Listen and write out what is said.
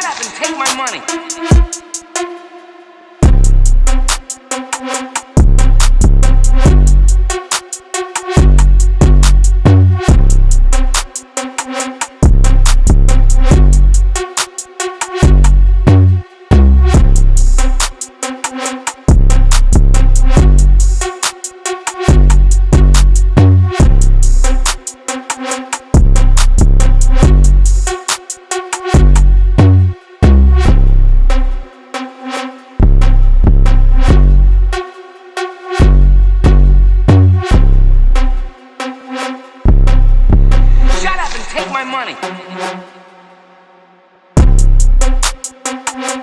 Shut up and take my money. Thank you.